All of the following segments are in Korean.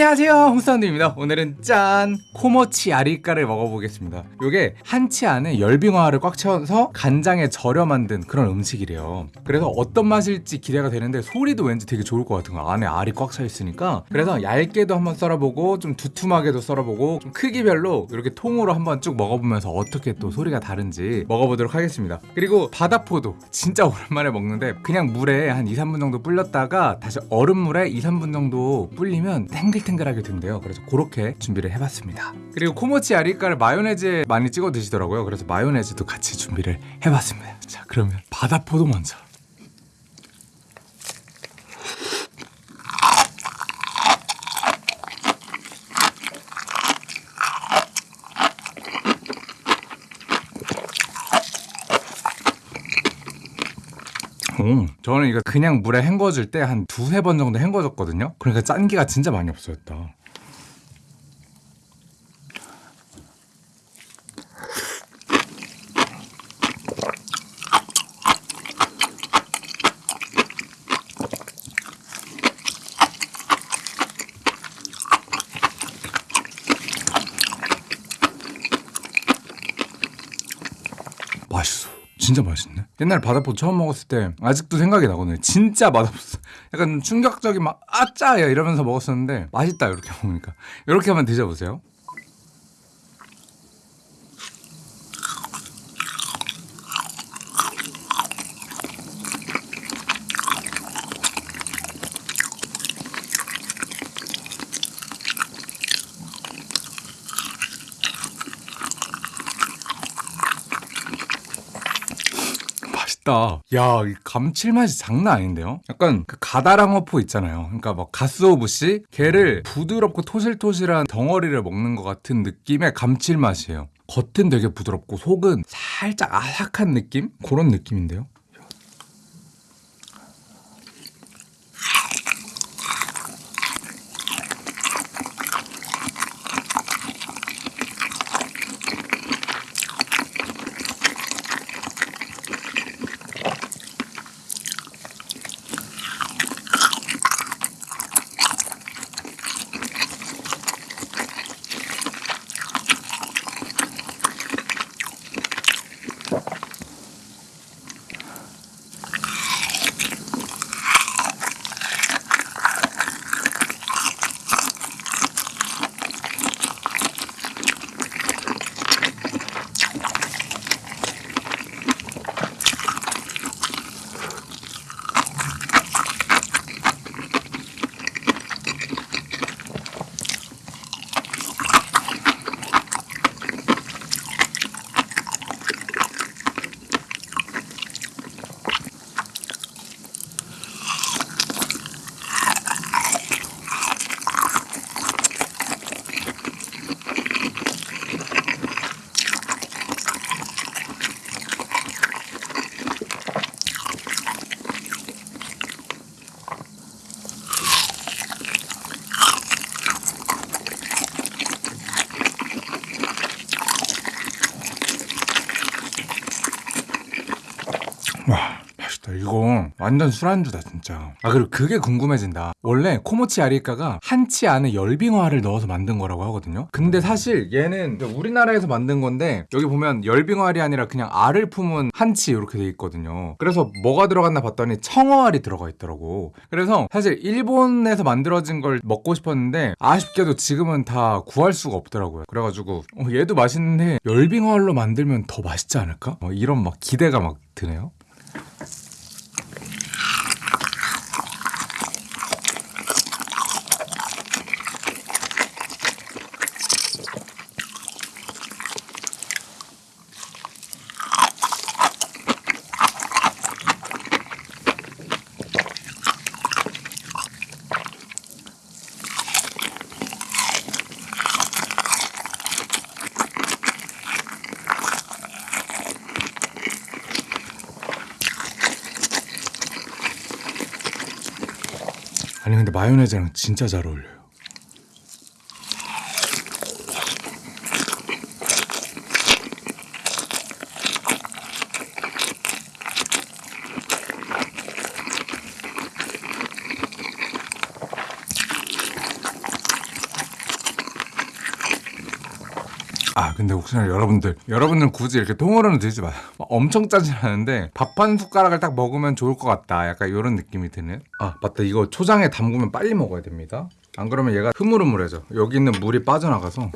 안녕하세요. 홍사운드입니다. 오늘은 짠 코모치 아리까를 먹어보겠습니다. 요게 한치 안에 열빙어를 꽉 채워서 간장에 절여 만든 그런 음식이래요. 그래서 어떤 맛일지 기대가 되는데 소리도 왠지 되게 좋을 것 같은 거 안에 알이 꽉 차 있으니까. 그래서 얇게도 한번 썰어보고 좀 두툼하게도 썰어보고 좀 크기별로 이렇게 통으로 한번 쭉 먹어보면서 어떻게 또 소리가 다른지 먹어보도록 하겠습니다. 그리고 바다포도 진짜 오랜만에 먹는데 그냥 물에 한 2, 3분 정도 불렸다가 다시 얼음물에 2, 3분 정도 불리면 탱글탱글 하게 된대요. 그래서 그렇게 준비를 해봤습니다. 그리고 코모치 아리까를 마요네즈에 많이 찍어 드시더라고요. 그래서 마요네즈도 같이 준비를 해봤습니다. 자 그러면 바다포도 먼저 음, 저는 이거 그냥 물에 헹궈줄 때한 두세 번 정도 헹궈줬거든요 그러니까 짠기가 진짜 많이 없어졌다 맛있어. 진짜 맛있네. 옛날 바다포 처음 먹었을 때 아직도 생각이 나거든요. 진짜 맛없어. 약간 충격적인 막 아짜야 이러면서 먹었었는데 맛있다 이렇게 먹으니까. 이렇게 한번 드셔보세요. 맛있다. 야, 이 감칠맛이 장난 아닌데요? 약간 그 가다랑어포 있잖아요. 그러니까 막 가스오부시 걔를 부드럽고 토실토실한 덩어리를 먹는 것 같은 느낌의 감칠맛이에요. 겉은 되게 부드럽고 속은 살짝 아삭한 느낌? 그런 느낌인데요. 와 맛있다 이거 완전 술안주다 진짜. 아 그리고 그게 궁금해진다. 원래 코모치 아리까가 한치 안에 열빙어알을 넣어서 만든 거라고 하거든요. 근데 사실 얘는 우리나라에서 만든 건데 여기 보면 열빙어알이 아니라 그냥 알을 품은 한치 이렇게 돼 있거든요. 그래서 뭐가 들어갔나 봤더니 청어알이 들어가 있더라고. 그래서 사실 일본에서 만들어진 걸 먹고 싶었는데 아쉽게도 지금은 다 구할 수가 없더라고요. 그래가지고 어, 얘도 맛있는데 열빙어알로 만들면 더 맛있지 않을까? 어, 이런 막 기대가 막 드네요 아니 근데 마요네즈랑 진짜 잘 어울려요. 아 근데 혹시나 여러분들 여러분들 굳이 이렇게 통으로는 드지 마요. 엄청 않은데 밥 한 숟가락을 딱 먹으면 좋을 것 같다. 약간 이런 느낌이 드는. 아 맞다. 이거 초장에 담그면 빨리 먹어야 됩니다. 안 그러면 얘가 흐물흐물해져. 여기 있는 물이 빠져나가서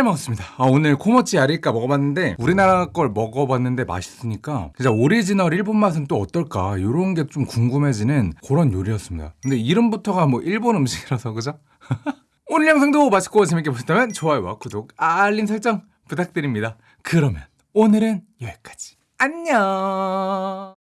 잘 먹었습니다. 아, 오늘 子持ちヤリイカ 먹어봤는데 우리나라 걸 먹어봤는데 맛있으니까 진짜 오리지널 일본 맛은 또 어떨까 이런 게 좀 궁금해지는 그런 요리였습니다. 근데 이름부터가 뭐 일본 음식이라서 그죠? 오늘 영상도 맛있고 재밌게 보셨다면 좋아요와 구독, 알림 설정 부탁드립니다. 그러면 오늘은 여기까지. 안녕.